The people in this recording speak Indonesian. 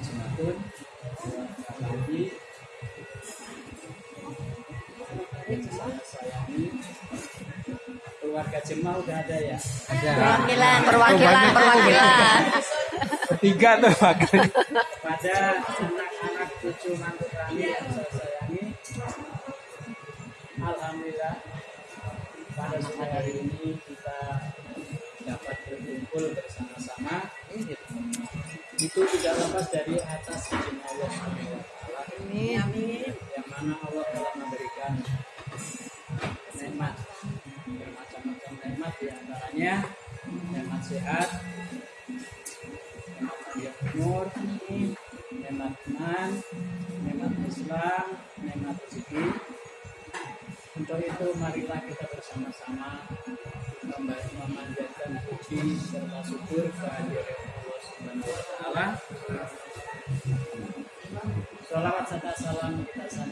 Jumatun lagi keluarga Jemaah udah ada ya Ada. Perwakilan, perwakilan, perwakilan. Bertiga tuh wakil. pada anak-anak cucu mantu kami yang saya sayangi Alhamdulillah pada sore hari ini kita dapat berkumpul bersama-sama itu tidak lepas dari atas izin Allah. Taala yang mana Allah telah memberikan nikmat bermacam-macam nikmat di antaranya nikmat sehat nikmat panjang umur nikmat iman nikmat Islam nikmat rezeki. Untuk itu marilah kita bersama-sama memanjatkan puji serta syukur kehadiran Taala. Salawat salam kita sambil